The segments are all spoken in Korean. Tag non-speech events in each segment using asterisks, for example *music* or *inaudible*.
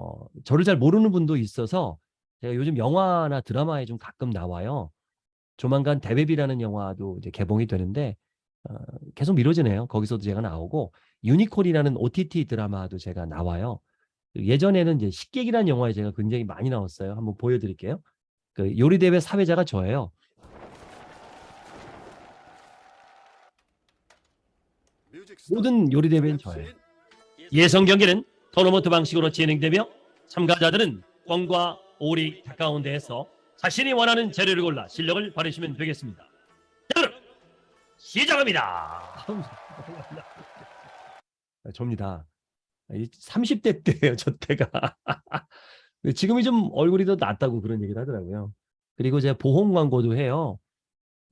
어, 저를 잘 모르는 분도 있어서 제가 요즘 영화나 드라마에 좀 가끔 나와요. 조만간 대베비라는 영화도 이제 개봉이 되는데 어, 계속 미뤄지네요. 거기서도 제가 나오고 유니콘이라는 OTT 드라마도 제가 나와요. 예전에는 이제 식객이라는 영화에 제가 굉장히 많이 나왔어요. 한번 보여드릴게요. 그 요리 대회 사회자가 저예요. 모든 요리 대회는 저예요. 예선 경기는 토너먼트 방식으로 진행되며 참가자들은 꽝과 오리 가까운 데에서 자신이 원하는 재료를 골라 실력을 발휘하시면 되겠습니다. 자, 그럼 시작합니다. 아, 접니다. 30대 때예요, 저 때가. *laughs* 지금이 좀 얼굴이 더 낫다고 그런 얘기를 하더라고요. 그리고 제가 보험 광고도 해요.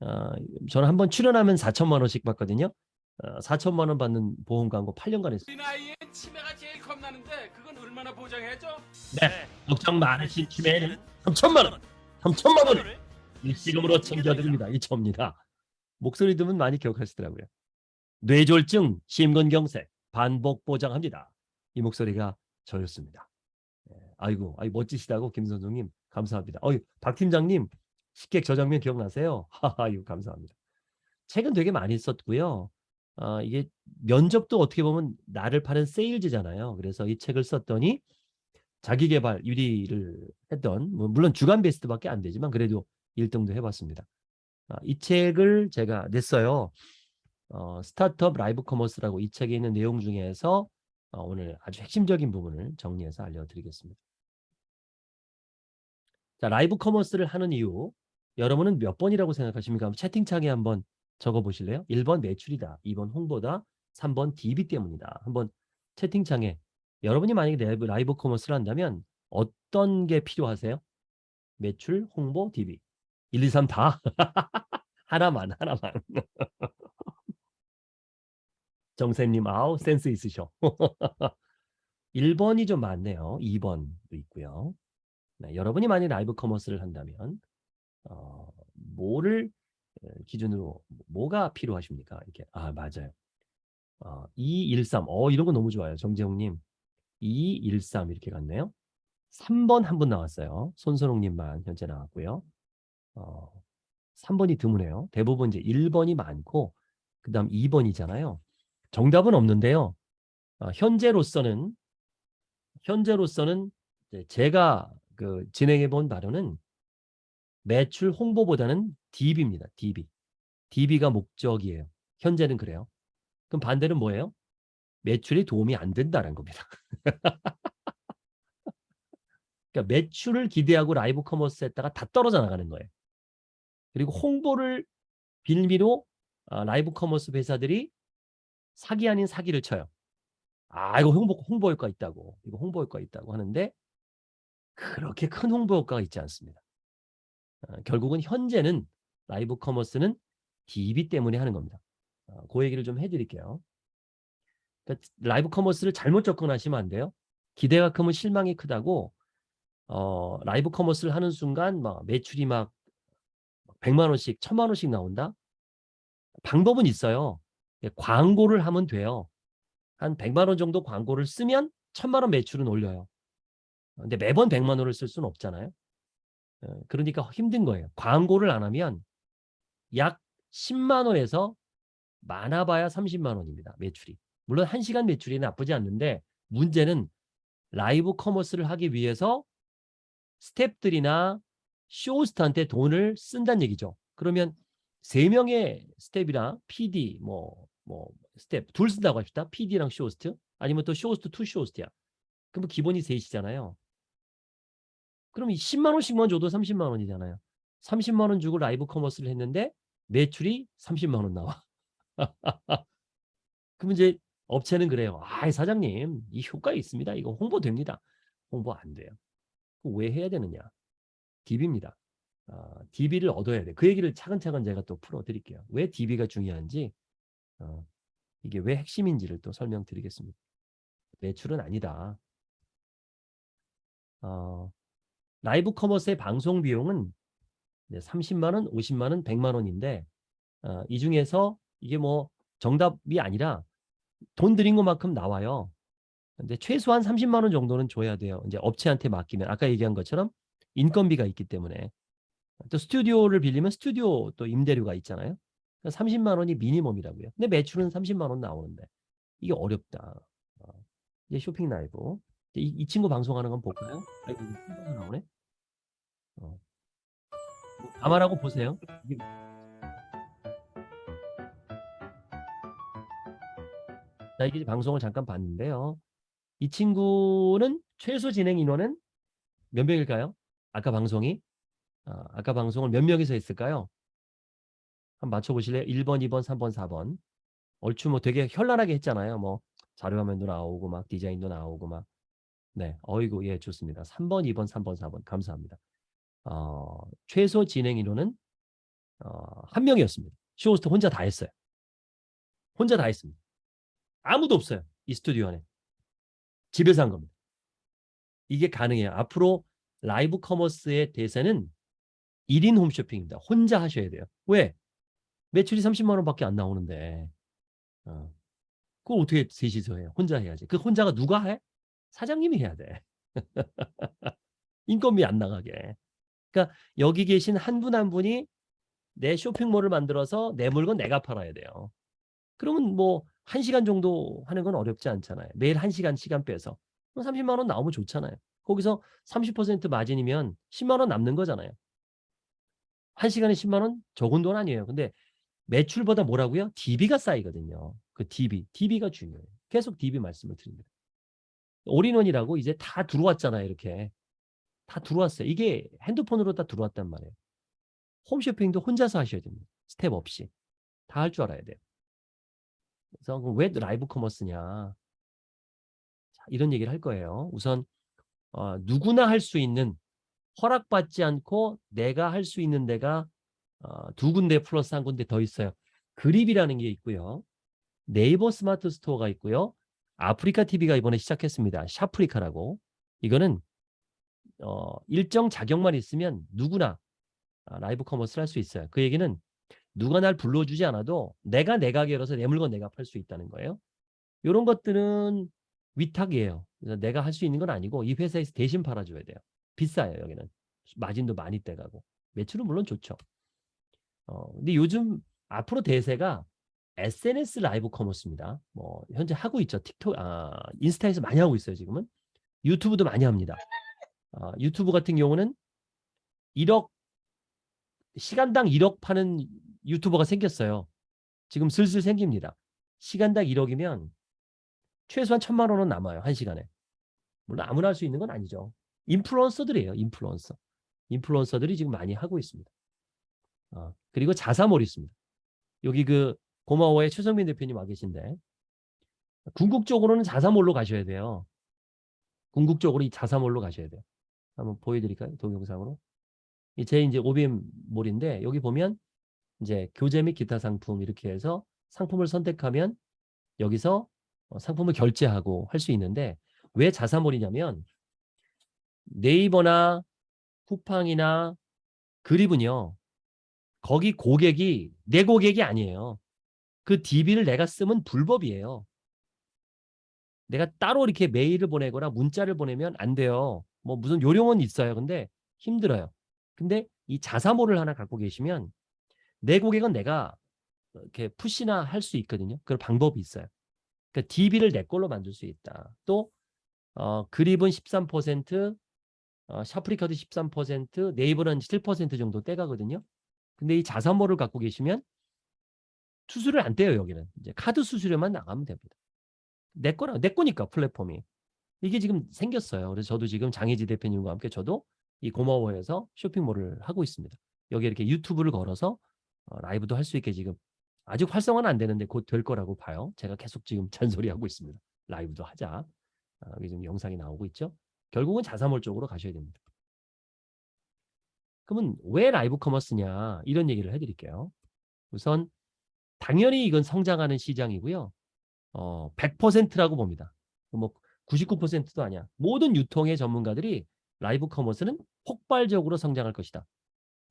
어, 저는 한 번 출연하면 4천만 원씩 받거든요. 어, 4천만 원 받는 보험 광고 8년간 했어요. 겁나는데 그건 얼마나 보장해줘? 네, 걱정 많으신 치매에는 3천만 원, 3천만 원을 일시금으로 챙겨드립니다. 이 접니다. 목소리 들으면 많이 기억하시더라고요. 뇌졸중, 심근경색, 반복 보장합니다. 이 목소리가 저였습니다. 예, 아이고, 아이 멋지시다고 김선종님 감사합니다. 어이, 박 팀장님 식객 저 장면 기억나세요? *laughs* 하하유 감사합니다. 책은 되게 많이 썼고요. 어, 이게 면접도 어떻게 보면 나를 파는 세일즈잖아요. 그래서 이 책을 썼더니 자기개발 1위를 했던 뭐 물론 주간 베스트밖에 안 되지만 그래도 1등도 해봤습니다. 아, 이 책을 제가 냈어요. 어, 스타트업 라이브 커머스라고 이 책에 있는 내용 중에서 어, 오늘 아주 핵심적인 부분을 정리해서 알려드리겠습니다. 자, 라이브 커머스를 하는 이유 여러분은 몇 번이라고 생각하십니까? 채팅창에 한번 적어보실래요? 1번 매출이다. 2번 홍보다. 3번 DB 때문이다. 한번 채팅창에 여러분이 만약에 라이브, 라이브 커머스를 한다면 어떤 게 필요하세요? 매출, 홍보, DB. 1, 2, 3 다? *laughs* 하나만, 하나만. *laughs* 정세님, 아우, 센스 있으셔. *laughs* 1번이 좀 많네요. 2번도 있고요. 네, 여러분이 만약 라이브 커머스를 한다면 어, 뭐를 기준으로 뭐가 필요하십니까? 이렇게 아 맞아요. 어, 213. 어 이런 거 너무 좋아요. 정재홍 님. 213 이렇게 갔네요. 3번 한 분 나왔어요. 손선홍 님만 현재 나왔고요. 어, 3번이 드무네요. 대부분 이제 1번이 많고 그 다음 2번이잖아요. 정답은 없는데요. 어, 현재로서는 현재로서는 제가 그 진행해 본 바로는 매출 홍보보다는 DB입니다. DB. DB가 목적이에요. 현재는 그래요. 그럼 반대는 뭐예요? 매출이 도움이 안 된다는 겁니다. *laughs* 그러니까 매출을 기대하고 라이브 커머스 했다가 다 떨어져 나가는 거예요. 그리고 홍보를 빌미로 아, 라이브 커머스 회사들이 사기 아닌 사기를 쳐요. 아 이거 홍보, 홍보 효과 있다고 이거 홍보 효과 있다고 하는데 그렇게 큰 홍보 효과가 있지 않습니다. 어, 결국은 현재는 라이브 커머스는 DB 때문에 하는 겁니다. 어, 그 얘기를 좀 해드릴게요. 그러니까 라이브 커머스를 잘못 접근하시면 안 돼요. 기대가 크면 실망이 크다고 어, 라이브 커머스를 하는 순간 막 매출이 막 100만 원씩, 1000만 원씩 나온다? 방법은 있어요. 예, 광고를 하면 돼요. 한 100만 원 정도 광고를 쓰면 1000만 원 매출은 올려요. 근데 매번 100만 원을 쓸 수는 없잖아요. 어, 그러니까 힘든 거예요. 광고를 안 하면 약 10만 원에서 많아봐야 30만 원입니다. 매출이. 물론 1시간 매출이 나쁘지 않는데 문제는 라이브 커머스를 하기 위해서 스탭들이나 쇼호스트한테 돈을 쓴다는 얘기죠. 그러면 3명의 스텝이랑 PD, 뭐, 뭐, 스텝, 둘 쓴다고 합시다. PD랑 쇼호스트. 아니면 또 쇼호스트, two 쇼호스트야. 그럼 기본이 셋이잖아요. 그럼 10만 원씩만 줘도 30만 원이잖아요. 30만 원 주고 라이브 커머스를 했는데 매출이 30만 원 나와. *laughs* 그럼 이제 업체는 그래요. 아, 사장님, 이 효과 있습니다. 이거 홍보됩니다. 홍보 안 돼요. 왜 해야 되느냐? DB입니다. 어, DB를 얻어야 돼. 그 얘기를 차근차근 제가 또 풀어드릴게요. 왜 DB가 중요한지, 어, 이게 왜 핵심인지를 또 설명드리겠습니다. 매출은 아니다. 어, 라이브 커머스의 방송 비용은 30만 원, 50만 원, 100만 원인데 어, 이 중에서 이게 뭐 정답이 아니라 돈 들인 것만큼 나와요. 근데 최소한 30만 원 정도는 줘야 돼요. 이제 업체한테 맡기면 아까 얘기한 것처럼 인건비가 있기 때문에 또 스튜디오를 빌리면 스튜디오 또 임대료가 있잖아요. 30만 원이 미니멈이라고요. 근데 매출은 30만 원 나오는데 이게 어렵다. 어, 이제 쇼핑 라이브 이, 이 친구 방송하는 건 볼까요? 아이고 이거 혼자서 나오네. 어. 뭐 감안하고 보세요. 이게 자, 이게 방송을 잠깐 봤는데요. 이 친구는 최소 진행 인원은 몇 명일까요? 아까 방송이 아, 아까 방송을 몇 명이서 했을까요? 한번 맞춰보실래요? 1번, 2번, 3번, 4번. 얼추 뭐 되게 현란하게 했잖아요. 뭐 자료화면도 나오고 막 디자인도 나오고 막. 네, 어이구 예 좋습니다. 3번, 2번, 3번, 4번 감사합니다. 어, 최소 진행 인원은 어, 한 명이었습니다. 쇼호스트 혼자 다 했어요. 혼자 다 했습니다. 아무도 없어요. 이 스튜디오 안에. 집에서 한 겁니다. 이게 가능해요. 앞으로 라이브 커머스의 대세는 1인 홈쇼핑입니다. 혼자 하셔야 돼요. 왜? 매출이 30만 원밖에 안 나오는데 어. 그걸 어떻게 셋이서 해요? 혼자 해야지. 그 혼자가 누가 해? 사장님이 해야 돼. *laughs* 인건비 안 나가게. 그러니까 여기 계신 한 분 한 분이 내 쇼핑몰을 만들어서 내 물건 내가 팔아야 돼요. 그러면 뭐 1시간 정도 하는 건 어렵지 않잖아요. 매일 1시간 시간 빼서. 그럼 30만 원 나오면 좋잖아요. 거기서 30% 마진이면 10만 원 남는 거잖아요. 1시간에 10만 원 적은 돈 아니에요. 근데 매출보다 뭐라고요? DB가 쌓이거든요. 그 DB. DB가 중요해요. 계속 DB 말씀을 드립니다. all-in-one이라고 이제 다 들어왔잖아요. 이렇게. 다 들어왔어요. 이게 핸드폰으로 다 들어왔단 말이에요. 홈쇼핑도 혼자서 하셔야 됩니다. 스텝 없이. 다 할 줄 알아야 돼요. 그래서 왜 라이브 커머스냐. 자, 이런 얘기를 할 거예요. 우선 어, 누구나 할 수 있는 허락받지 않고 내가 할 수 있는 데가 어, 두 군데 플러스 한 군데 더 있어요. 그립이라는 게 있고요. 네이버 스마트 스토어가 있고요. 아프리카 TV가 이번에 시작했습니다. 샵프리카라고. 이거는 어, 일정 자격만 있으면 누구나 아, 라이브 커머스를 할 수 있어요. 그 얘기는 누가 날 불러주지 않아도 내가 내 가게로서 내 물건 내가 팔 수 있다는 거예요. 이런 것들은 위탁이에요. 그래서 내가 할 수 있는 건 아니고 이 회사에서 대신 팔아줘야 돼요. 비싸요 여기는. 마진도 많이 떼가고. 매출은 물론 좋죠. 어, 근데 요즘 앞으로 대세가 SNS 라이브 커머스입니다. 뭐 현재 하고 있죠. 틱톡, 아, 인스타에서 많이 하고 있어요. 지금은 유튜브도 많이 합니다. 아, 유튜브 같은 경우는 1억 시간당 1억 파는 유튜버가 생겼어요. 지금 슬슬 생깁니다. 시간당 1억이면 최소한 천만 원은 남아요. 한 시간에. 물론 아무나 할 수 있는 건 아니죠. 인플루언서들이에요. 인플루언서. 인플루언서들이 지금 많이 하고 있습니다. 어, 그리고 자사몰이 있습니다. 여기 그 고마워의 최성민 대표님 와 계신데 궁극적으로는 자사몰로 가셔야 돼요. 궁극적으로 이 자사몰로 가셔야 돼요. 한번 보여드릴까요? 동영상으로. 제 이제 OBM 몰인데 여기 보면 이제 교재 및 기타 상품 이렇게 해서 상품을 선택하면 여기서 어, 상품을 결제하고 할 수 있는데 왜 자사몰이냐면 네이버나 쿠팡이나 그립은요 거기 고객이 내 고객이 아니에요. 그 DB를 내가 쓰면 불법이에요. 내가 따로 이렇게 메일을 보내거나 문자를 보내면 안 돼요. 뭐 무슨 요령은 있어요. 근데 힘들어요. 근데 이 자사몰을 하나 갖고 계시면 내 고객은 내가 이렇게 푸시나 할 수 있거든요. 그런 방법이 있어요. 그러니까 DB를 내 걸로 만들 수 있다. 또 어, 그립은 13%, 어, 샤프리카도 13%, 네이버는 7% 정도 떼가거든요. 근데 이 자사몰을 갖고 계시면 수수료를 안 떼요 여기는. 이제 카드 수수료만 나가면 됩니다. 내 거라 내 거니까 플랫폼이. 이게 지금 생겼어요. 그래서 저도 지금 장혜지 대표님과 함께 저도 이 고마워해서 쇼핑몰을 하고 있습니다. 여기 이렇게 유튜브를 걸어서 어, 라이브도 할 수 있게 지금 아직 활성화는 안 되는데 곧 될 거라고 봐요. 제가 계속 지금 *laughs* 잔소리하고 있습니다. 라이브도 하자. 아, 여기 지금 영상이 나오고 있죠. 결국은 자사몰 쪽으로 가셔야 됩니다. 그러면 왜 라이브 커머스냐 이런 얘기를 해드릴게요. 우선 당연히 이건 성장하는 시장이고요. 어, 100%라고 봅니다. 뭐 99%도 아니야. 모든 유통의 전문가들이 라이브 커머스는 폭발적으로 성장할 것이다.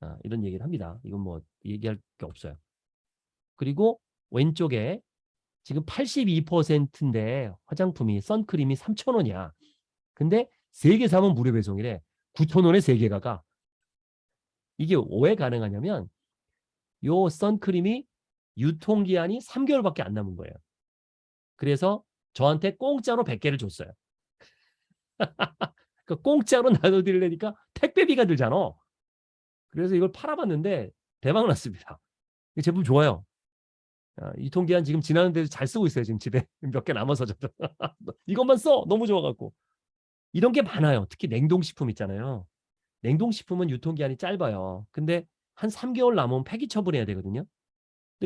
아, 이런 얘기를 합니다. 이건 뭐 얘기할 게 없어요. 그리고 왼쪽에 지금 82%인데 화장품이 선크림이 3,000원이야. 근데 3개 사면 무료 배송이래. 9,000원에 3개가 가. 이게 왜 가능하냐면 요 선크림이 유통기한이 3개월밖에 안 남은 거예요. 그래서 저한테 공짜로 100개를 줬어요. *laughs* 그 공짜로 나눠드리려니까 택배비가 들잖아. 그래서 이걸 팔아봤는데 대박 났습니다. 이 제품 좋아요. 아, 유통기한 지금 지나는데도 잘 쓰고 있어요. 지금 집에 *laughs* 몇 개 남아서 저도 *laughs* 이것만 써 너무 좋아갖고 이런 게 많아요. 특히 냉동식품 있잖아요. 냉동식품은 유통기한이 짧아요. 근데 한 3개월 남으면 폐기 처분해야 되거든요.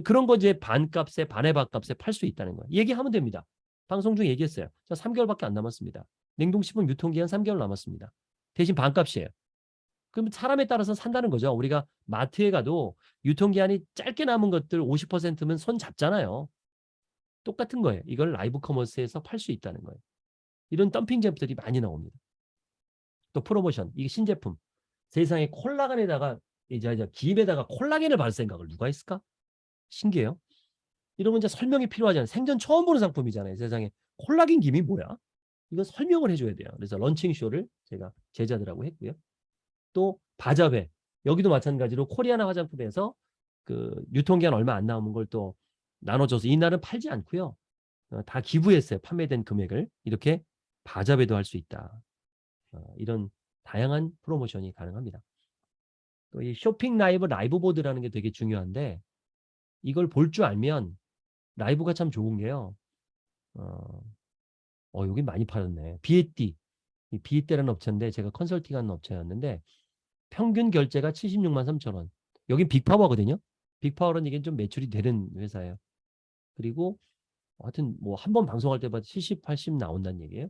그런 거 이제 반값에 반의 반값에 팔 수 있다는 거예요. 얘기하면 됩니다. 방송 중에 얘기했어요. 저 3개월밖에 안 남았습니다. 냉동식품 유통기한 3개월 남았습니다. 대신 반값이에요. 그럼 사람에 따라서 산다는 거죠. 우리가 마트에 가도 유통기한이 짧게 남은 것들 50%면 손 잡잖아요. 똑같은 거예요. 이걸 라이브 커머스에서 팔 수 있다는 거예요. 이런 덤핑 제품들이 많이 나옵니다. 또 프로모션, 이게 신제품. 세상에 콜라겐에다가 이제 이제 김에다가 콜라겐을 바를 생각을 누가 했을까? 신기해요. 이러면 이제 설명이 필요하잖아요. 생전 처음 보는 상품이잖아요. 세상에 콜라겐 김이 뭐야? 이거 설명을 해줘야 돼요. 그래서 런칭 쇼를 제가 제자들하고 했고요. 또 바자회 여기도 마찬가지로 코리아나 화장품에서 그 유통기한 얼마 안 남은 걸 또 나눠줘서 이날은 팔지 않고요. 어, 다 기부했어요. 판매된 금액을 이렇게 바자회도 할 수 있다. 어, 이런 다양한 프로모션이 가능합니다. 또 이 쇼핑 라이브 라이브 보드라는 게 되게 중요한데 이걸 볼 줄 알면 라이브가 참 좋은 게요. 어, 어 여기 많이 팔았네. 비에띠. 이 비에띠라는 업체인데 제가 컨설팅하는 업체였는데 평균 결제가 76만 3천 원. 여긴 빅파워거든요. 빅파워는 이게 좀 매출이 되는 회사예요. 그리고 하여튼 뭐 한 번 방송할 때마다 70, 80 나온다는 얘기예요.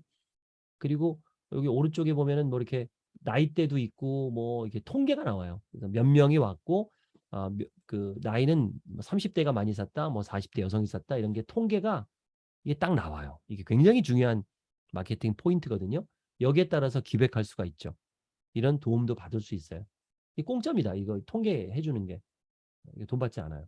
그리고 여기 오른쪽에 보면은 뭐 이렇게 나이대도 있고 뭐 이렇게 통계가 나와요. 그래서 몇 명이 왔고 아, 몇- 그 나이는 30대가 많이 샀다, 뭐 40대 여성이 샀다 이런 게 통계가 이게 딱 나와요. 이게 굉장히 중요한 마케팅 포인트거든요. 여기에 따라서 기획할 수가 있죠. 이런 도움도 받을 수 있어요. 이 공짜입니다. 이거 통계해 주는 게. 돈 받지 않아요.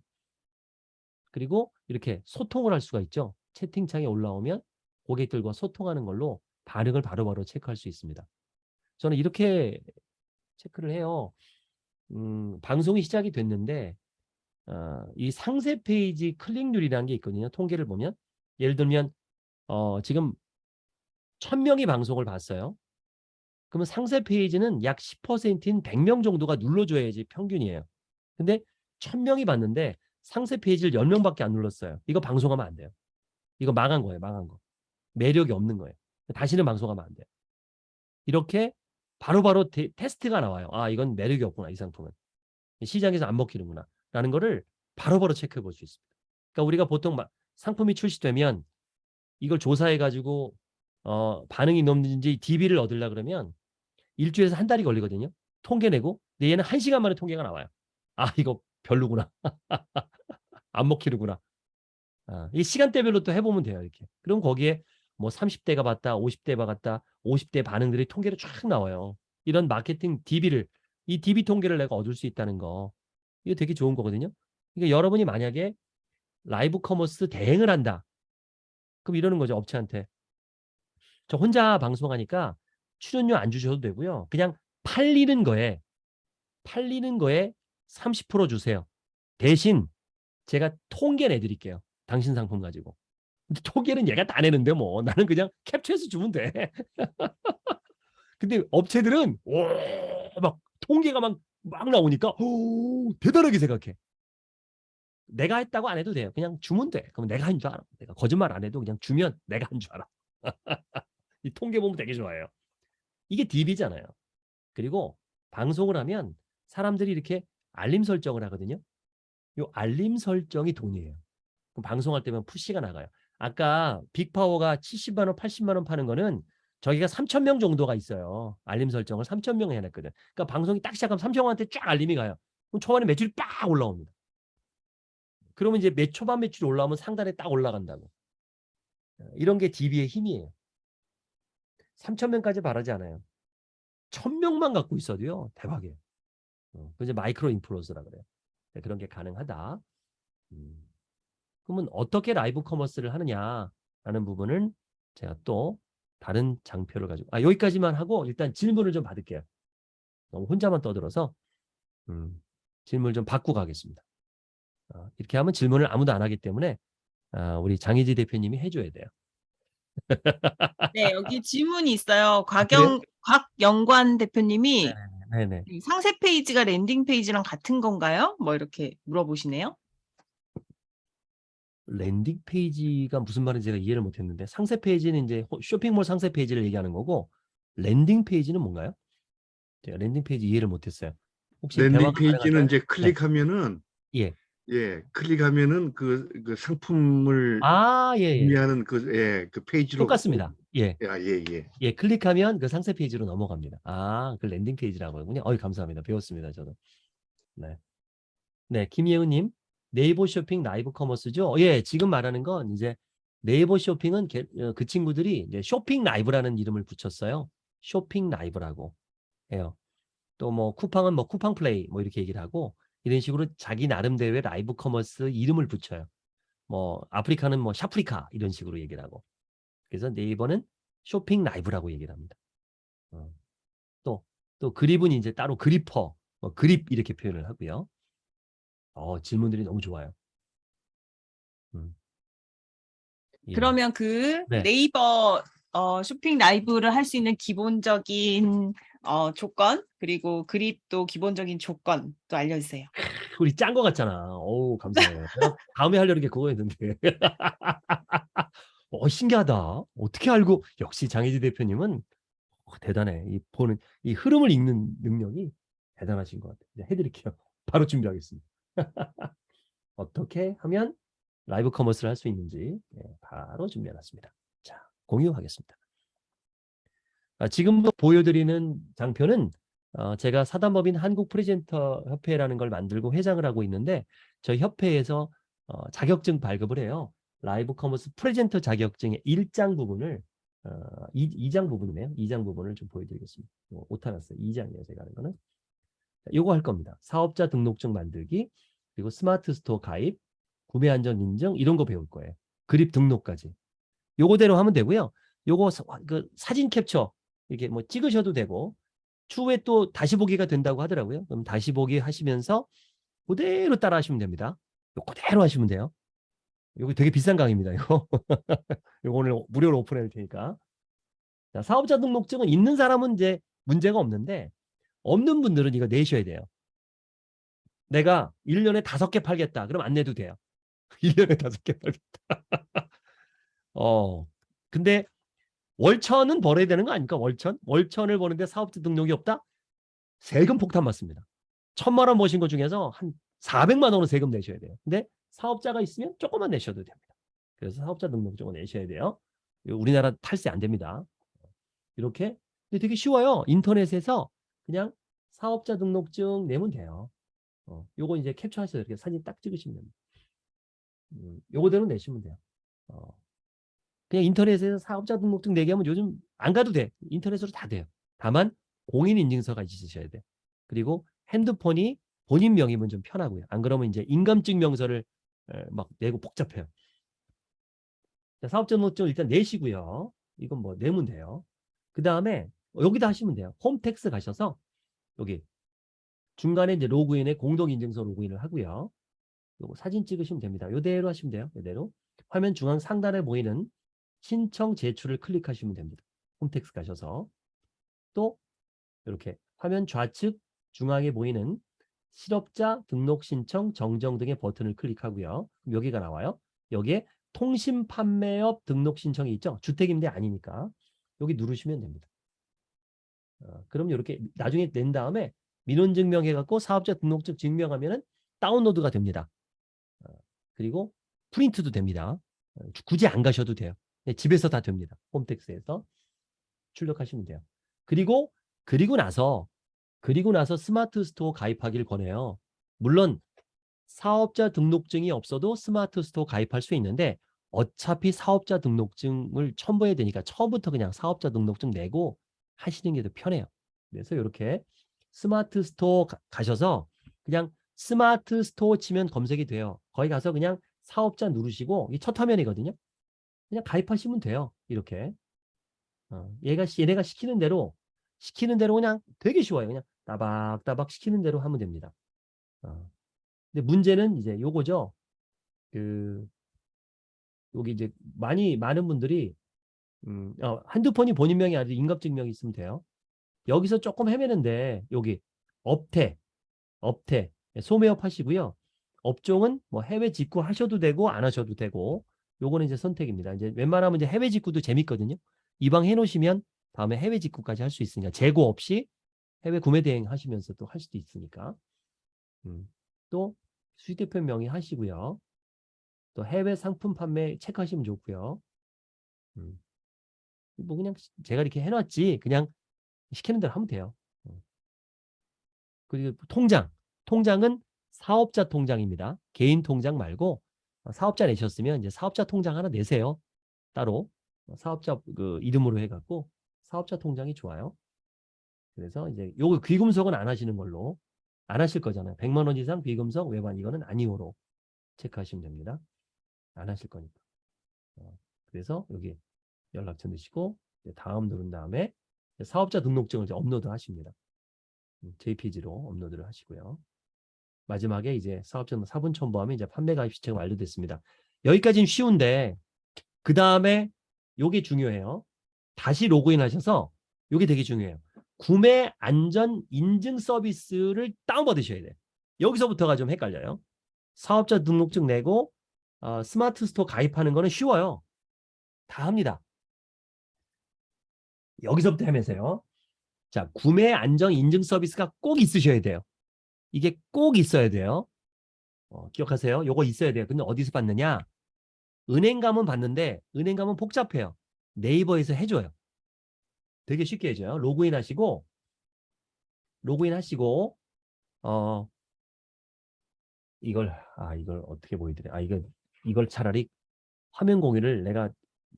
그리고 이렇게 소통을 할 수가 있죠. 채팅창에 올라오면 고객들과 소통하는 걸로 반응을 바로바로 체크할 수 있습니다. 저는 이렇게 체크를 해요. 음, 방송이 시작이 됐는데 어, 이 상세 페이지 클릭률이라는 게 있거든요. 통계를 보면 예를 들면 어, 지금 1000명이 방송을 봤어요. 그러면 상세 페이지는 약 10%인 100명 정도가 눌러줘야지 평균이에요. 근데 1000명이 봤는데 상세 페이지를 10명밖에 안 눌렀어요. 이거 방송하면 안 돼요. 이거 망한 거예요. 망한 거. 매력이 없는 거예요. 다시는 방송하면 안 돼요. 이렇게 바로바로 테, 테스트가 나와요. 아 이건 매력이 없구나 이 상품은. 시장에서 안 먹히는구나 라는 거를 바로바로 체크해 볼 수 있습니다. 그러니까 우리가 보통 막 상품이 출시되면 이걸 조사해 가지고 어, 반응이 높는지 DB를 얻으려 그러면 일주일에서 한 달이 걸리거든요. 통계 내고 근데 얘는 한 시간 만에 통계가 나와요. 아 이거 별로구나. *laughs* 안 먹히는구나. 아, 이 시간대별로 또 해보면 돼요. 이렇게. 그럼 거기에 뭐 30대가 봤다, 50대가 봤다, 50대 반응들이 통계로 쫙 나와요. 이런 마케팅 DB를 이 DB 통계를 내가 얻을 수 있다는 거 이거 되게 좋은 거거든요. 그러니까 여러분이 만약에 라이브 커머스 대행을 한다. 그럼 이러는 거죠. 업체한테. 저 혼자 방송하니까 출연료 안 주셔도 되고요. 그냥 팔리는 거에 팔리는 거에 30% 주세요. 대신 제가 통계 내드릴게요. 당신 상품 가지고. 통계는 얘가 다 내는데 뭐 *laughs* 나는 그냥 캡처해서 주면 돼. *laughs* 근데 업체들은 오 막 통계가 막, 막 나오니까 오, 대단하게 생각해. 내가 했다고 안 해도 돼요. 그냥 주면 돼. 그럼 내가 한 줄 알아. 내가 거짓말 안 해도 그냥 주면 내가 한 줄 알아. *laughs* 이 통계 보면 되게 좋아해요. 이게 DB잖아요. 그리고 방송을 하면 사람들이 이렇게 알림 설정을 하거든요. 요 알림 설정이 돈이에요. 그럼 방송할 때면 푸시가 나가요. 아까 빅파워가 70만 원, 80만 원 파는 거는 저기가 3천 명 정도가 있어요. 알림 설정을 3천 명 해놨거든. 그러니까 방송이 딱 시작하면 3천 명한테 쫙 알림이 가요. 그럼 초반에 매출이 빡 올라옵니다. 그러면 이제 매 초반 매출이 올라오면 상단에 딱 올라간다고. 이런 게 DB의 힘이에요. 3천 명까지 바라지 않아요. 1000명만 갖고 있어도요. 대박이에요. 어, 그 이제 마이크로 인플루언서라 그래요. 네, 그런 게 가능하다. 음. 그러면 어떻게 라이브 커머스를 하느냐라는 부분은 제가 또 다른 장표를 가지고 아 여기까지만 하고 일단 질문을 좀 받을게요. 너무 혼자만 떠들어서 음, 질문을 좀 받고 가겠습니다. 어, 이렇게 하면 질문을 아무도 안 하기 때문에 아, 우리 장희지 대표님이 해줘야 돼요. 네, 여기 질문이 있어요. 곽영, 곽영관 대표님이 네네. 이 상세 페이지가 landing page랑 같은 건가요? 뭐 이렇게 물어보시네요. landing page가 무슨 말인지 제가 이해를 못했는데 상세 페이지는 이제 호- 쇼핑몰 상세 페이지를 얘기하는 거고 landing page는 뭔가요? 제가 landing page 이해를 못했어요. 혹시 landing page는 가능할까요? 이제 클릭하면은 예. 예, 클릭하면은 그, 그 상품을 아, 예, 예. 의미하는 그, 예, 그 페이지로 똑같습니다. 예. 아, 예, 예. 예, 클릭하면 그 상세 페이지로 넘어갑니다. 아, 그 landing page라고 하군요. 어이, 감사합니다. 배웠습니다, 저도. 네. 네, 김예은 님. 네이버 쇼핑 live commerce죠? 예, 지금 말하는 건 이제 네이버 쇼핑은 게- 어, 그 친구들이 이제 쇼핑 라이브라는 이름을 붙였어요. 쇼핑 라이브라고 해요. 또 뭐 쿠팡은 뭐 쿠팡 플레이 뭐 이렇게 얘기를 하고 이런 식으로 자기 나름대로의 live commerce 이름을 붙여요. 뭐 아프리카는 뭐 샵프리카 이런 식으로 얘기를 하고. 그래서 네이버는 쇼핑 라이브라고 얘기를 합니다. 어. 또, 또 그립은 이제 따로 그리퍼, 뭐 그립 이렇게 표현을 하고요. 어, 질문들이 너무 좋아요. 음. 예. 그러면 그 네. 네이버 어, 쇼핑 라이브를 할 수 있는 기본적인 어, 조건 그리고 그립도 기본적인 조건 또 알려주세요. *laughs* 우리 짠 거 같잖아. 어우, 감사해요. 다음에 하려는 게 그거였는데. *laughs* 어, 신기하다. 어떻게 알고, 역시 장혜지 대표님은 어, 대단해. 이 보는, 이 흐름을 읽는 능력이 대단하신 것 같아요. 해드릴게요. 바로 준비하겠습니다. *laughs* 어떻게 하면 live commerce를 할 수 있는지 예, 바로 준비해놨습니다. 자, 공유하겠습니다. 아, 지금 보여드리는 장표는 어, 제가 사단법인 한국 프레젠터 협회라는 걸 만들고 회장을 하고 있는데 저희 협회에서 어, 자격증 발급을 해요. live commerce presenter 자격증의 1장 부분을 어, 2, 장 부분이네요. 2장 부분을 좀 보여드리겠습니다. 어, 오타 났어요. 2장이에요. 제가 하는 거는. 자, 요거 할 겁니다. 사업자 등록증 만들기, 그리고 스마트 스토어 가입, 구매 안전 인증 이런 거 배울 거예요. 그립 등록까지. 요거대로 하면 되고요. 요거 사, 그 사진 캡처 이렇게 뭐 찍으셔도 되고 추후에 또 다시 보기가 된다고 하더라고요. 그럼 다시 보기 하시면서 그대로 따라 하시면 됩니다. 요 그대로 하시면 돼요. 이거 되게 비싼 강의입니다. 이거. *laughs* 이거 오늘 무료로 오픈할 테니까. 자, 사업자 등록증은 있는 사람은 이제 문제가 없는데 없는 분들은 이거 내셔야 돼요. 내가 1년에 다섯 개 팔겠다. 그럼 안 내도 돼요. *laughs* 1년에 다섯 개 팔겠다. *laughs* 어. 근데 월천은 벌어야 되는 거 아닙니까? 월천? 월천을 버는데 사업자 등록이 없다? 세금 폭탄 맞습니다. 천만 원 버신 것 중에서 한 400만 원은 세금 내셔야 돼요. 근데 사업자가 있으면 조금만 내셔도 됩니다. 그래서 사업자 등록증을 내셔야 돼요. 우리나라 탈세 안 됩니다. 이렇게 근데 되게 쉬워요. 인터넷에서 그냥 사업자 등록증 내면 돼요. 어, 요거 이제 캡처하셔서 이렇게 사진 딱 찍으시면. 음, 요거대로 내시면 돼요. 어, 그냥 인터넷에서 사업자 등록증 내게 하면 요즘 안 가도 돼. 인터넷으로 다 돼요. 다만 공인인증서가 있으셔야 돼. 그리고 핸드폰이 본인 명의면 좀 편하고요. 안 그러면 이제 인감증명서를 에, 막 내고 복잡해요. 자, 사업자 등록증 일단 내시고요. 이건 뭐 내면 돼요. 그 다음에 여기다 하시면 돼요. 홈택스 가셔서 여기 중간에 이제 로그인에 공동인증서 로그인을 하고요. 요거 사진 찍으시면 됩니다. 요대로 하시면 돼요. 요대로. 화면 중앙 상단에 보이는 신청 제출을 클릭하시면 됩니다. 홈택스 가셔서 또 이렇게 화면 좌측 중앙에 보이는 실업자 등록 신청 정정 등의 버튼을 클릭하고요. 여기가 나와요. 여기에 통신 판매업 등록 신청이 있죠. 주택임대 아니니까 여기 누르시면 됩니다. 어, 그럼 이렇게 나중에 낸 다음에 민원 증명해 갖고 사업자 등록증 증명하면은 다운로드가 됩니다. 어, 그리고 프린트도 됩니다. 어, 굳이 안 가셔도 돼요. 네, 집에서 다 됩니다. 홈택스에서 출력하시면 돼요. 그리고 그리고 나서 그리고 나서 스마트 스토어 가입하기를 권해요. 물론 사업자 등록증이 없어도 스마트 스토어 가입할 수 있는데 어차피 사업자 등록증을 첨부해야 되니까 처음부터 그냥 사업자 등록증 내고 하시는 게 더 편해요. 그래서 이렇게 스마트 스토어 가, 가셔서 그냥 스마트 스토어 치면 검색이 돼요. 거기 가서 그냥 사업자 누르시고 이 첫 화면이거든요. 그냥 가입하시면 돼요. 이렇게. 어, 얘가 시- 얘네가 시키는 대로 시키는 대로 그냥 되게 쉬워요. 그냥 따박따박 시키는 대로 하면 됩니다. 어. 근데 문제는 이제 요거죠. 그 여기 이제 많이 많은 분들이 음, 어, 핸드폰이 본인 명의 아니라 인감증명이 있으면 돼요. 여기서 조금 헤매는데 여기 업태, 업태, 소매업 하시고요. 업종은 뭐 해외 직구 하셔도 되고 안 하셔도 되고 요거는 이제 선택입니다. 이제 웬만하면 이제 해외 직구도 재밌거든요. 이방 해 놓으시면 다음에 해외 직구까지 할 수 있으니까 재고 없이 해외 구매 대행 하시면서 또 할 수도 있으니까. 음, 또 수익대표 명의 하시고요. 또 해외 상품 판매 체크하시면 좋고요. 음. 뭐 그냥 제가 이렇게 해놨지 그냥 시키는 대로 하면 돼요. 어. 그리고 통장, 통장은 사업자 통장입니다. 개인 통장 말고 어, 사업자 내셨으면 이제 사업자 통장 하나 내세요. 따로 어, 사업자 그 이름으로 해갖고 사업자 통장이 좋아요. 그래서 이제 요거 귀금속은 안 하시는 걸로 안 하실 거잖아요. 100만 원 이상 비금속 외반 이거는 아니오로 체크하시면 됩니다. 안 하실 거니까. 어, 그래서 여기 연락처 넣으시고 다음 누른 다음에 사업자 등록증을 이제 업로드 하십니다. 음, JPG로 업로드를 하시고요. 마지막에 이제 사업자 사본 첨부하면 이제 판매 가입 자체가 완료됐습니다. 여기까지는 쉬운데 그 다음에 요게 중요해요. 다시 로그인 하셔서 요게 되게 중요해요. 구매 안전 인증 서비스를 다운받으셔야 돼요. 여기서부터가 좀 헷갈려요. 사업자 등록증 내고 어, 스마트 스토어 가입하는 거는 쉬워요. 다 합니다. 여기서부터 하면서요. 자, 구매 안전 인증 서비스가 꼭 있으셔야 돼요. 이게 꼭 있어야 돼요. 어, 기억하세요. 요거 있어야 돼요. 근데 어디서 받느냐? 은행 가면 받는데 은행 가면 복잡해요. 네이버에서 해줘요. 되게 쉽게 해줘요. 로그인 하시고 로그인 하시고 어 이걸 아 이걸 어떻게 보여드려? 아 이거 이걸 차라리 화면 공유를 내가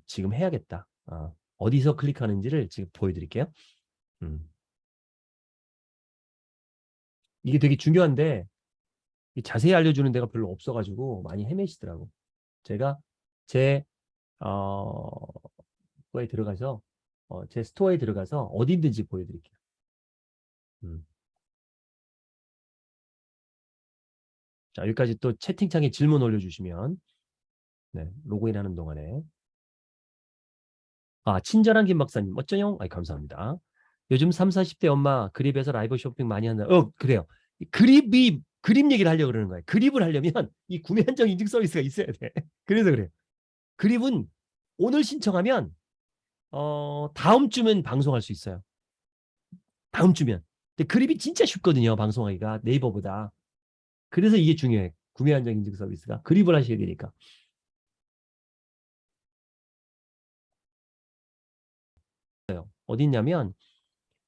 지금 해야겠다. 아, 어디서 클릭하는지를 지금 보여드릴게요. 음. 이게 되게 중요한데 이 자세히 알려주는 데가 별로 없어가지고 많이 헤매시더라고. 제가 제 어, 거에 들어가서 어, 제 스토어에 들어가서 어디든지 보여드릴게요. 음. 자 여기까지 또 채팅창에 질문 올려주시면 네, 로그인하는 동안에 아 친절한 김 박사님 어쩌요? 아 감사합니다. 요즘 3, 40대 엄마 그립에서 라이브 쇼핑 많이 한다. 어 그래요. 이 그립이 그립 얘기를 하려고 그러는 거예요. 그립을 하려면 *laughs* 이 구매 한정 인증 서비스가 있어야 돼. *laughs* 그래서 그래요. 그립은 오늘 신청하면 어 다음 주면 방송할 수 있어요. 다음 주면. 근데 그립이 진짜 쉽거든요. 방송하기가 네이버보다. 그래서 이게 중요해. 구매 한정 인증 서비스가 그립을 하셔야 되니까. 어디 있냐면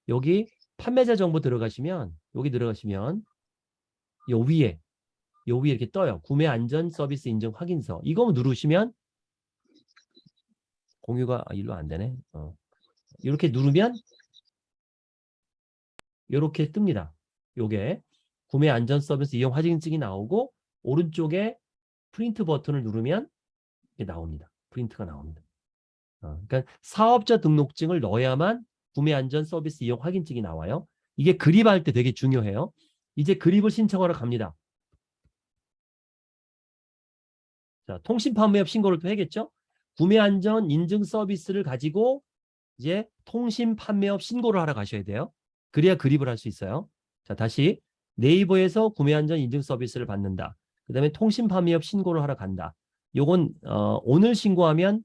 여기 판매자 정보 들어가시면 여기 들어가시면 요 위에 요 위에 이렇게 떠요. 구매 안전 서비스 인증 확인서. 이거 누르시면 공유가 아, 일로 안 되네. 어. 이렇게 누르면 이렇게 뜹니다. 요게 구매 안전 서비스 이용 확인증이 나오고 오른쪽에 프린트 버튼을 누르면 이게 나옵니다. 프린트가 나옵니다. 어, 그러니까 사업자 등록증을 넣어야만 구매 안전 서비스 이용 확인증이 나와요. 이게 그립할 때 되게 중요해요. 이제 그립을 신청하러 갑니다. 자, 통신 판매업 신고를 또 해야겠죠? 구매 안전 인증 서비스를 가지고 이제 통신 판매업 신고를 하러 가셔야 돼요. 그래야 그립을 할 수 있어요. 자, 다시 네이버에서 구매 안전 인증 서비스를 받는다. 그 다음에 통신 판매업 신고를 하러 간다. 요건 어, 오늘 신고하면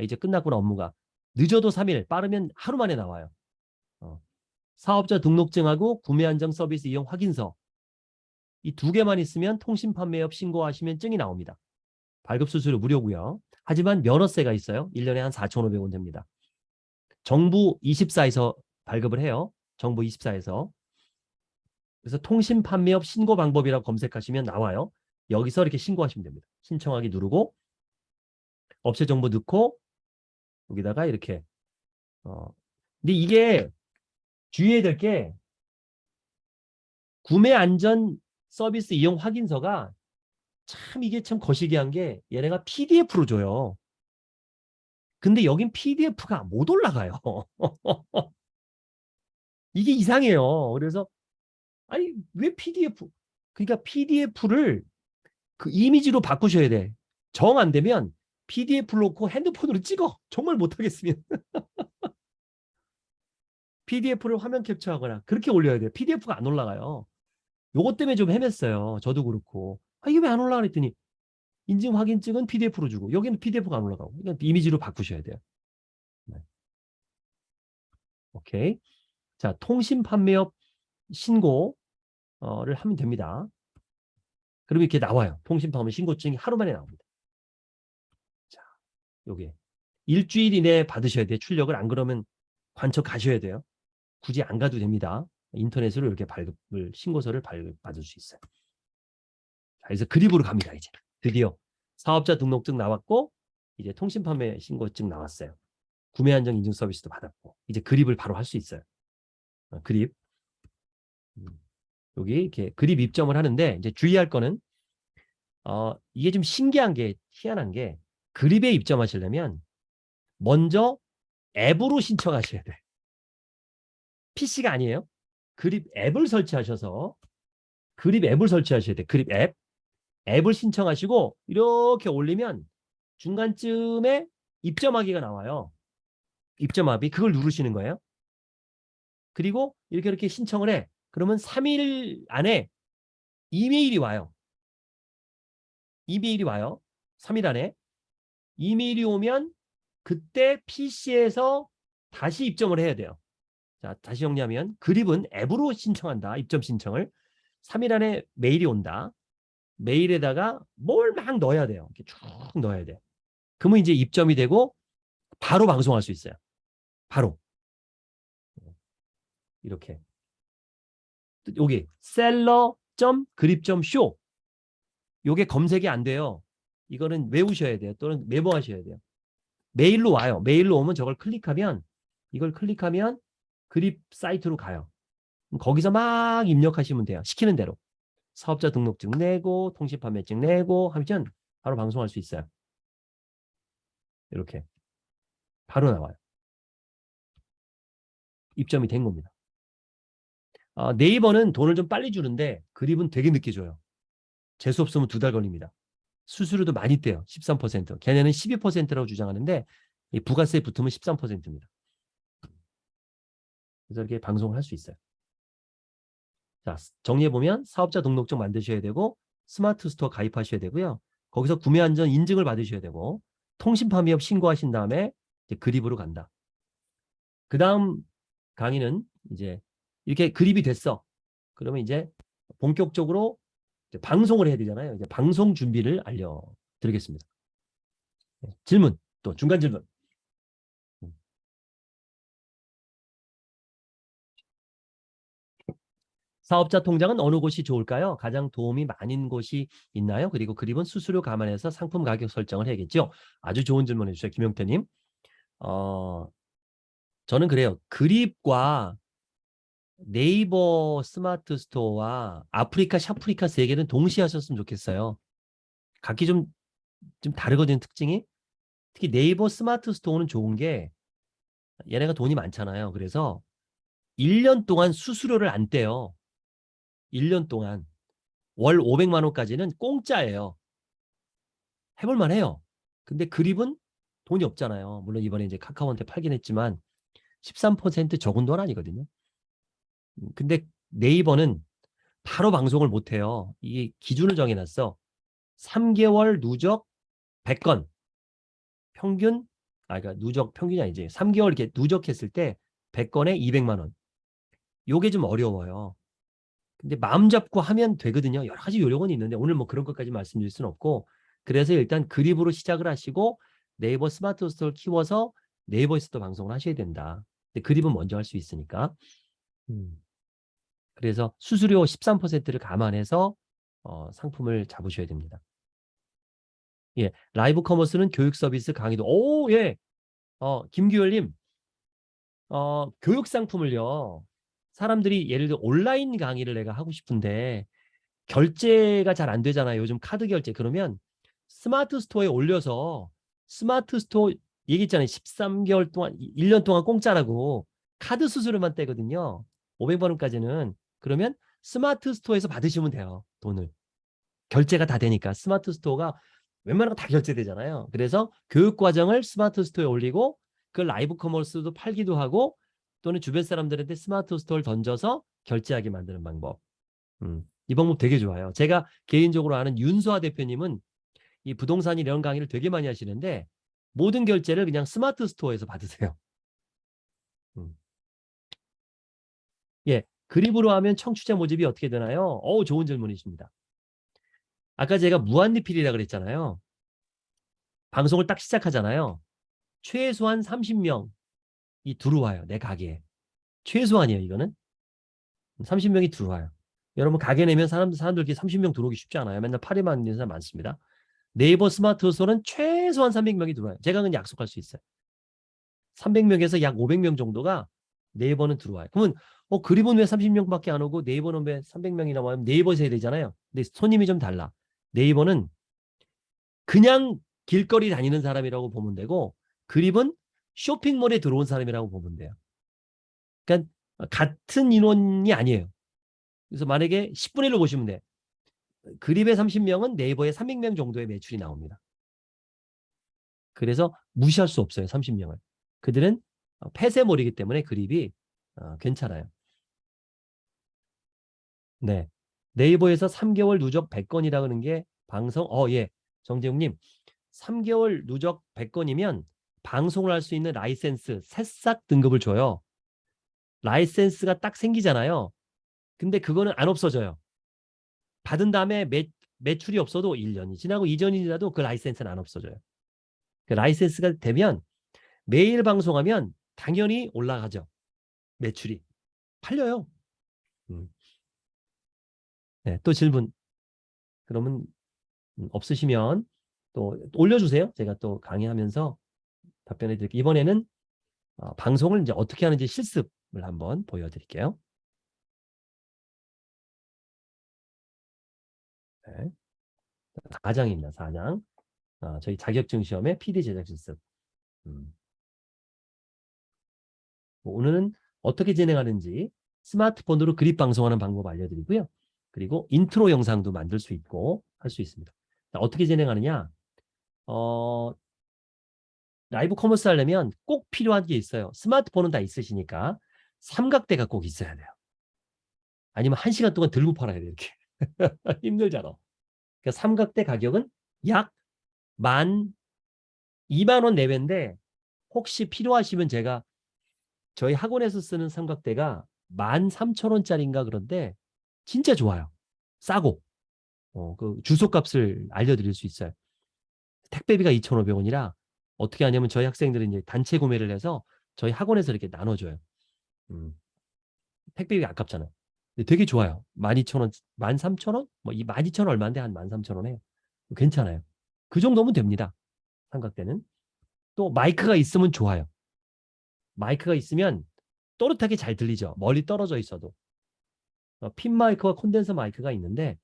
이제 끝났구나 업무가. 늦어도 3일, 빠르면 하루 만에 나와요. 어. 사업자 등록증하고 구매 안정 서비스 이용 확인서 이 두 개만 있으면 통신 판매업 신고하시면 증이 나옵니다. 발급 수수료 무료고요. 하지만 면허세가 있어요. 1년에 한 4,500원 됩니다. 정부 24에서 발급을 해요. 정부 24에서. 그래서 통신 판매업 신고 방법이라고 검색하시면 나와요. 여기서 이렇게 신고하시면 됩니다. 신청하기 누르고 업체 정보 넣고 여기다가 이렇게 어 근데 이게 주의해야 될 게 구매 안전 서비스 이용 확인서가 참 이게 참 거시기한 게 얘네가 PDF로 줘요. 근데 여긴 PDF가 못 올라가요. *laughs* 이게 이상해요. 그래서 아니 왜 PDF? 그러니까 PDF를 그 이미지로 바꾸셔야 돼. 정 안 되면 PDF를 놓고 핸드폰으로 찍어. 정말 못하겠으면. *laughs* PDF를 화면 캡처하거나 그렇게 올려야 돼요. PDF가 안 올라가요. 요것 때문에 좀 헤맸어요. 저도 그렇고. 아, 이게 왜 안 올라가 그랬더니 인증 확인증은 PDF로 주고 여기는 PDF가 안 올라가고 그러니까 이미지로 바꾸셔야 돼요. 네. 오케이. 자, 통신 판매업 신고를 하면 됩니다. 그러면 이렇게 나와요. 통신 판매 신고증이 하루 만에 나옵니다. 자, 요게 일주일 이내에 받으셔야 돼요. 출력을 안 그러면 관청 가셔야 돼요. 굳이 안 가도 됩니다. 인터넷으로 이렇게 발급을 신고서를 발급받을 수 있어요. 자, 그래서 그립으로 갑니다. 이제 드디어 사업자 등록증 나왔고 이제 통신 판매 신고증 나왔어요. 구매 안정 인증 서비스도 받았고 이제 그립을 바로 할 수 있어요. 어, 그립 음, 여기 이렇게 그립 입점을 하는데 이제 주의할 거는 어, 이게 좀 신기한 게 희한한 게 그립에 입점하시려면 먼저 앱으로 신청하셔야 돼. PC가 아니에요. 그립 앱을 설치하셔서 그립 앱을 설치하셔야 돼. 그립 앱. 앱을 신청하시고 이렇게 올리면 중간쯤에 입점하기가 나와요. 입점합이 그걸 누르시는 거예요. 그리고 이렇게 이렇게 신청을 해. 그러면 3일 안에 이메일이 와요. 이메일이 와요. 3일 안에. 이메일이 오면 그때 PC에서 다시 입점을 해야 돼요. 자, 다시 정리하면 그립은 앱으로 신청한다. 입점 신청을. 3일 안에 메일이 온다. 메일에다가 뭘 막 넣어야 돼요. 이렇게 쭉 넣어야 돼. 그러면 이제 입점이 되고 바로 방송할 수 있어요. 바로. 이렇게. 여기 셀러.그립.쇼 요게 검색이 안 돼요. 이거는 외우셔야 돼요. 또는 메모하셔야 돼요. 메일로 와요. 메일로 오면 저걸 클릭하면 이걸 클릭하면 그립 사이트로 가요. 거기서 막 입력하시면 돼요. 시키는 대로. 사업자 등록증 내고 통신 판매증 내고 하면 바로 방송할 수 있어요. 이렇게 바로 나와요. 입점이 된 겁니다. 아, 네이버는 돈을 좀 빨리 주는데 그립은 되게 늦게 줘요. 재수 없으면 두 달 걸립니다. 수수료도 많이 떼요. 13%. 걔네는 12%라고 주장하는데 이 부가세 붙으면 13%입니다. 그래서 이렇게 방송을 할 수 있어요. 자, 정리해보면 사업자 등록증 만드셔야 되고 스마트 스토어 가입하셔야 되고요. 거기서 구매 안전 인증을 받으셔야 되고 통신 판매업 신고하신 다음에 그립으로 간다. 그 다음 강의는 이제 이렇게 그립이 됐어. 그러면 이제 본격적으로 방송을 해야 되잖아요. 이제 방송 준비를 알려드리겠습니다. 네, 질문 또 중간 질문. 음. 사업자 통장은 어느 곳이 좋을까요? 가장 도움이 많은 곳이 있나요? 그리고 그립은 수수료 감안해서 상품 가격 설정을 해야겠죠. 아주 좋은 질문 해주셔요. 김영태님. 어, 저는 그래요. 그립과 네이버 스마트 스토어와 아프리카 샵프리카 세 개는 동시에 하셨으면 좋겠어요. 각기 좀, 좀 다르거든요, 특징이. 특히 네이버 스마트 스토어는 좋은 게 얘네가 돈이 많잖아요. 그래서 1년 동안 수수료를 안 떼요. 1년 동안. 월 500만 원까지는 공짜예요. 해볼만 해요. 근데 그립은 돈이 없잖아요. 물론 이번에 이제 카카오한테 팔긴 했지만 13% 적은 돈 아니거든요. 음, 근데 네이버는 바로 방송을 못해요. 이게 기준을 정해놨어. 3개월 누적 100건. 평균, 아, 그러니까 누적 평균이 아니지. 3개월 이렇게 누적했을 때 100건에 200만 원. 요게 좀 어려워요. 근데 마음 잡고 하면 되거든요. 여러 가지 요령은 있는데 오늘 뭐 그런 것까지 말씀드릴 수는 없고 그래서 일단 그립으로 시작을 하시고 네이버 스마트 스토어를 키워서 네이버에서도 방송을 하셔야 된다. 근데 그립은 먼저 할 수 있으니까. 음. 그래서 수수료 13%를 감안해서 어, 상품을 잡으셔야 됩니다. 예, live commerce는 교육 서비스 강의도 오, 예. 어, 김규열님. 어, 교육 상품을요. 사람들이 예를 들어 온라인 강의를 내가 하고 싶은데 결제가 잘 안 되잖아요. 요즘 카드 결제. 그러면 스마트 스토어에 올려서 스마트 스토어 얘기했잖아요. 13개월 동안 1년 동안 공짜라고 카드 수수료만 떼거든요. 500원까지는 그러면 스마트 스토어에서 받으시면 돼요. 돈을. 결제가 다 되니까 스마트 스토어가 웬만한 거 다 결제되잖아요. 그래서 교육 과정을 스마트 스토어에 올리고 그 라이브 커머스도 팔기도 하고 또는 주변 사람들한테 스마트 스토어를 던져서 결제하게 만드는 방법. 음, 이 방법 되게 좋아요. 제가 개인적으로 아는 윤수아 대표님은 이 부동산 이런 강의를 되게 많이 하시는데 모든 결제를 그냥 스마트 스토어에서 받으세요. 음. 예, 그립으로 하면 청취자 모집이 어떻게 되나요? 어우, 좋은 질문이십니다. 아까 제가 무한리필이라 그랬잖아요. 방송을 딱 시작하잖아요. 최소한 30명이 들어와요. 내 가게에. 최소한이에요, 이거는. 30명이 들어와요. 여러분 가게 내면 사람, 사람들 이렇게 30명 들어오기 쉽지 않아요. 맨날 파리만 있는 사람 많습니다. 네이버 스마트 스토어는 최소한 300명이 들어와요. 제가 그냥 약속할 수 있어요. 300명에서 약 500명 정도가 네이버는 들어와요. 그러면 어 그립은 왜 30명밖에 안 오고 네이버는 왜 300명이나 와요? 네이버에서 해야 되잖아요. 근데 손님이 좀 달라. 네이버는 그냥 길거리 다니는 사람이라고 보면 되고 그립은 쇼핑몰에 들어온 사람이라고 보면 돼요. 그러니까 같은 인원이 아니에요. 그래서 만약에 10분의 1로 보시면 돼. 그립의 30명은 네이버에 300명 정도의 매출이 나옵니다. 그래서 무시할 수 없어요. 30명을. 그들은 어, 폐쇄몰이기 때문에 그립이 어, 괜찮아요. 네. 네이버에서 3개월 누적 100건이라 그러는 게 방송 어 예. 정재웅 님 3개월 누적 100건이면 방송을 할 수 있는 라이센스 새싹 등급을 줘요. 라이센스가 딱 생기잖아요. 근데 그거는 안 없어져요. 받은 다음에 매, 매출이 없어도 1년이 지나고 2년이 지나도 그 라이센스는 안 없어져요. 그 라이센스가 되면 매일 방송하면 당연히 올라가죠. 매출이. 팔려요. 음. 네, 또 질문. 그러면 음, 없으시면 또 올려주세요. 제가 또 강의하면서 답변해 드릴게요. 이번에는 어, 방송을 이제 어떻게 하는지 실습을 한번 보여드릴게요. 네. 4장입니다. 4장. 어, 저희 자격증 시험의 PD 제작 실습. 음. 뭐 오늘은 어떻게 진행하는지 스마트폰으로 그립 방송하는 방법 알려드리고요. 그리고 인트로 영상도 만들 수 있고 할 수 있습니다. 자, 어떻게 진행하느냐? 어, 라이브 커머스 하려면 꼭 필요한 게 있어요. 스마트폰은 다 있으시니까 삼각대가 꼭 있어야 돼요. 아니면 한 시간 동안 들고 팔아야 돼 이렇게. *laughs* 힘들잖아. 그러니까 삼각대 가격은 약 만 2만 원 내외인데 혹시 필요하시면 제가 저희 학원에서 쓰는 삼각대가 13,000원짜리인가 그런데 진짜 좋아요. 싸고 어, 그 주소값을 알려드릴 수 있어요. 택배비가 2,500원이라 어떻게 하냐면 저희 학생들은 이제 단체 구매를 해서 저희 학원에서 이렇게 나눠줘요. 음. 택배비 아깝잖아요. 근데 되게 좋아요. 12,000원, 13,000원? 뭐 이 12,000원 얼마인데 한 13,000원 해요. 괜찮아요. 그 정도면 됩니다. 삼각대는. 또 마이크가 있으면 좋아요. 마이크가 있으면 또렷하게 잘 들리죠. 멀리 떨어져 있어도. 어, 핀 마이크와 콘덴서 마이크가 있는데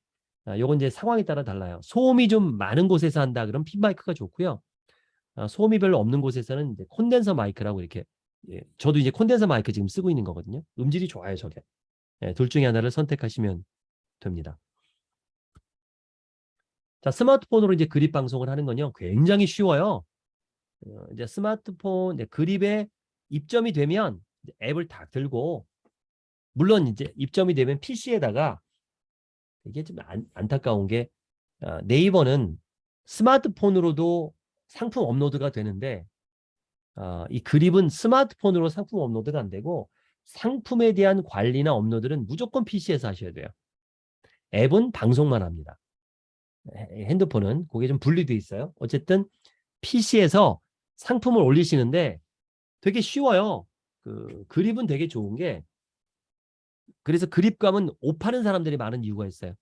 아, 요건 이제 상황에 따라 달라요. 소음이 좀 많은 곳에서 한다 그러면 핀 마이크가 좋고요. 아, 소음이 별로 없는 곳에서는 이제 콘덴서 마이크라고 이렇게 예, 저도 이제 콘덴서 마이크 지금 쓰고 있는 거거든요. 음질이 좋아요, 저게. 예, 둘 중에 하나를 선택하시면 됩니다. 자, 스마트폰으로 이제 그립 방송을 하는 건요. 굉장히 쉬워요. 어, 이제 스마트폰 이제 그립에 입점이 되면 앱을 다 들고 물론 이제 입점이 되면 PC에다가 이게 좀 안, 안타까운 게 어, 네이버는 스마트폰으로도 상품 업로드가 되는데 어, 이 그립은 스마트폰으로 상품 업로드가 안 되고 상품에 대한 관리나 업로드는 무조건 PC에서 하셔야 돼요. 앱은 방송만 합니다. 핸드폰은 그게 좀 분리돼 있어요. 어쨌든 PC에서 상품을 올리시는데 되게 쉬워요. 그 그립은 되게 좋은 게 그래서 그립감은 옷 파는 사람들이 많은 이유가 있어요.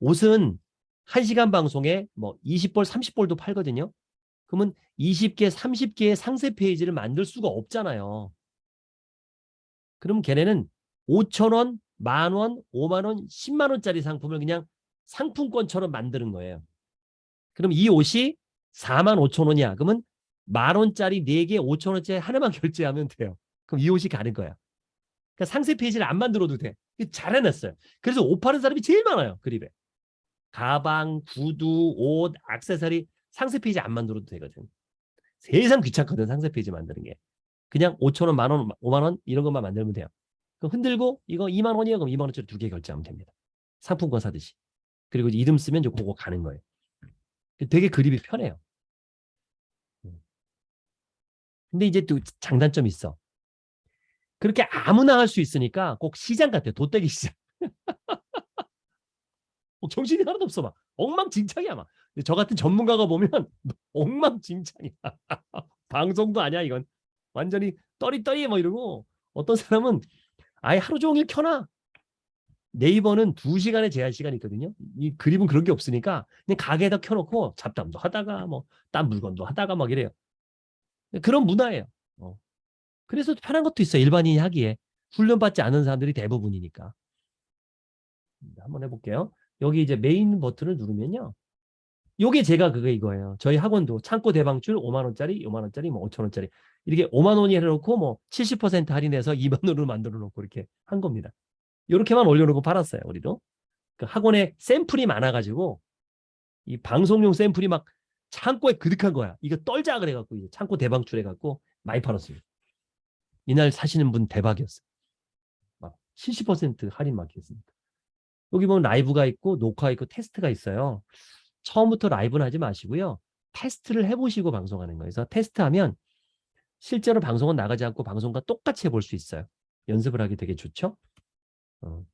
옷은 1시간 방송에 뭐 20벌, 30벌도 팔거든요. 그러면 20개, 30개의 상세 페이지를 만들 수가 없잖아요. 그럼 걔네는 5천원, 만원, 5만원, 10만원짜리 상품을 그냥 상품권처럼 만드는 거예요. 그럼 이 옷이 4만 5천 원이야. 그러면 만 원짜리 4개 5천 원짜리 하나만 *laughs* 결제하면 돼요. 그럼 이 옷이 가는 거야. 그러니까 상세 페이지를 안 만들어도 돼. 잘 해놨어요. 그래서 옷 파는 사람이 제일 많아요. 그립에. 가방, 구두, 옷, 액세서리 상세 페이지 안 만들어도 되거든. 세상 귀찮거든 상세 페이지 만드는 게. 그냥 5천 원, 만 원, 5만 원 이런 것만 만들면 돼요. 그럼 흔들고 이거 2만 원이야 그럼 2만 원짜리 두 개 결제하면 됩니다. 상품권 사듯이. 그리고 이름 쓰면 이제 그거 가는 거예요. 되게 그립이 편해요. 음. 근데 이제 또 장단점이 있어. 그렇게 아무나 할 수 있으니까 꼭 시장 같아요. 도떼기시장. 어, *laughs* 정신이 하나도 없어 막 엉망진창이야 막. 저 같은 전문가가 보면 *laughs* 엉망진창이야. *laughs* 방송도 아니야 이건. 완전히 떠리떠리 뭐 이러고 어떤 사람은 아예 하루 종일 켜놔. 네이버는 두 시간의 제한 시간이 있거든요. 이 그립은 그런 게 없으니까 그냥 가게에다 켜놓고 잡담도 하다가 뭐 딴 물건도 하다가 막 이래요. 그런 문화예요. 어. 그래서 편한 것도 있어요. 일반인이 하기에. 훈련받지 않은 사람들이 대부분이니까. 음, 한번 해볼게요. 여기 이제 메인 버튼을 누르면요. 요게 제가 그거 이거예요. 저희 학원도 창고 대방출 5만 원짜리, 5만 원짜리, 뭐 5천 원짜리 이렇게 5만 원이 해놓고 뭐 70% 할인해서 *laughs* 2만 원으로 만들어 놓고 이렇게 한 겁니다. 이렇게만 올려놓고 팔았어요. 우리도. 그 학원에 샘플이 많아가지고 이 방송용 샘플이 막 창고에 그득한 거야. 이거 떨자 그래갖고 이제 창고 대방출해갖고 많이 팔았어요. 이날 사시는 분 대박이었어요. 막 70% 할인 막 했으니까. 여기 보면 라이브가 있고 녹화 있고 테스트가 있어요. 처음부터 라이브는 하지 마시고요. 테스트를 해보시고 방송하는 거예요. 그래서 테스트하면 실제로 방송은 나가지 않고 방송과 똑같이 해볼 수 있어요. 연습을 하기 되게 좋죠. 어.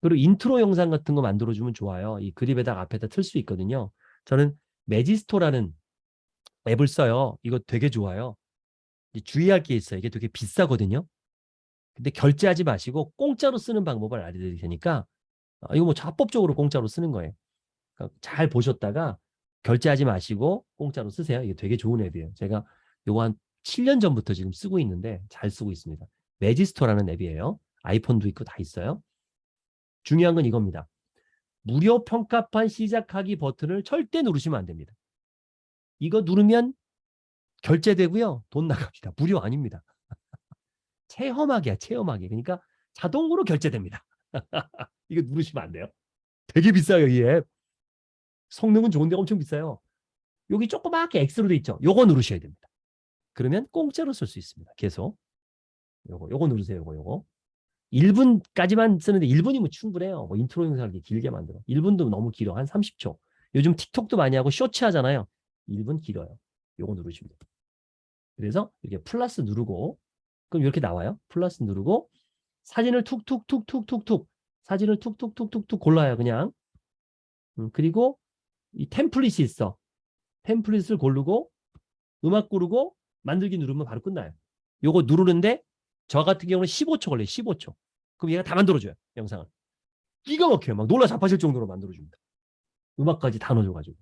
그리고 인트로 영상 같은 거 만들어주면 좋아요. 이 그립에다가 앞에다 틀 수 있거든요. 저는 Magisto라는 앱을 써요. 이거 되게 좋아요. 주의할 게 있어요. 이게 되게 비싸거든요. 근데 결제하지 마시고 공짜로 쓰는 방법을 알려드릴 테니까 어, 이거 뭐 합법적으로 공짜로 쓰는 거예요. 그러니까 잘 보셨다가 결제하지 마시고 공짜로 쓰세요. 이게 되게 좋은 앱이에요. 제가 요거 한 7년 전부터 지금 쓰고 있는데 잘 쓰고 있습니다. 매지스토라는 앱이에요. 아이폰도 있고 다 있어요. 중요한 건 이겁니다. 무료 평가판 시작하기 버튼을 절대 누르시면 안 됩니다. 이거 누르면 결제되고요. 돈 나갑니다. 무료 아닙니다. *laughs* 체험하기야, 체험하기. 그러니까 자동으로 결제됩니다. *laughs* 이거 누르시면 안 돼요. 되게 비싸요, 이 앱. 성능은 좋은데 엄청 비싸요. 여기 조그맣게 X로 돼 있죠. 요거 누르셔야 됩니다. 그러면 공짜로 쓸 수 있습니다. 계속. 요거, 요거 누르세요, 요거, 요거. 1분까지만 쓰는데 1분이면 충분해요. 뭐 인트로 영상을 길게 만들어. 1분도 너무 길어. 한 30초. 요즘 틱톡도 많이 하고 쇼츠 하잖아요. 1분 길어요. 요거 누르시면 돼요. 그래서 이렇게 플러스 누르고 그럼 이렇게 나와요. 플러스 누르고 사진을 툭툭툭툭툭툭 사진을 툭툭툭툭툭 골라요. 그냥. 음, 그리고 이 템플릿이 있어. 템플릿을 고르고 음악 고르고 만들기 누르면 바로 끝나요. 요거 누르는데 저 같은 경우는 15초 걸려요. 15초. 그럼 얘가 다 만들어줘요. 영상을. 기가 막혀요. 막 놀라 자빠질 정도로 만들어줍니다. 음악까지 다 넣어줘가지고.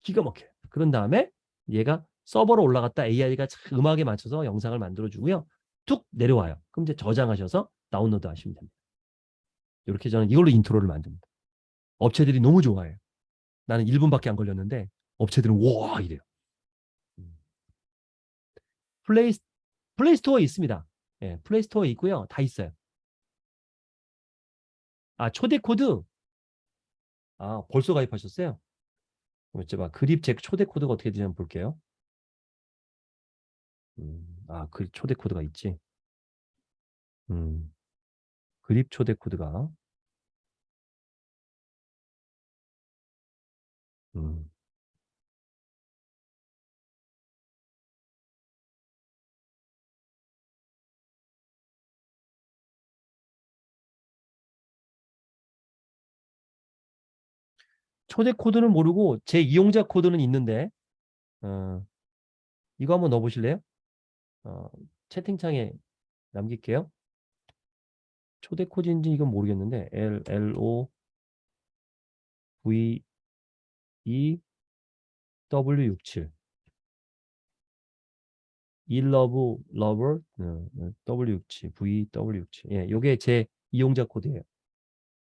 기가 막혀요. 그런 다음에 얘가 서버로 올라갔다 AI가 음악에 맞춰서 영상을 만들어주고요. 툭 내려와요. 그럼 이제 저장하셔서 다운로드 하시면 됩니다. 이렇게 저는 이걸로 인트로를 만듭니다. 업체들이 너무 좋아해요. 나는 1분밖에 안 걸렸는데 업체들은 와 이래요. 음. 플레이, 플레이스토어에 있습니다. 예, 플레이스토어에 있고요. 다 있어요. 아, 초대 코드. 아, 벌써 가입하셨어요? 어쩌봐 그립잭 초대 코드가 어떻게 되는지 볼게요. 음, 아, 그 초대 코드가 있지. 음, 그립 초대 코드가. 음. 초대 코드는 모르고 제 이용자 코드는 있는데 어, 이거 한번 넣어보실래요? 어, 채팅창에 남길게요. 초대 코드인지 이건 모르겠는데 L L O V E W 67 일러브 러버 W 67 V W 67 예, 요게 제 이용자 코드예요.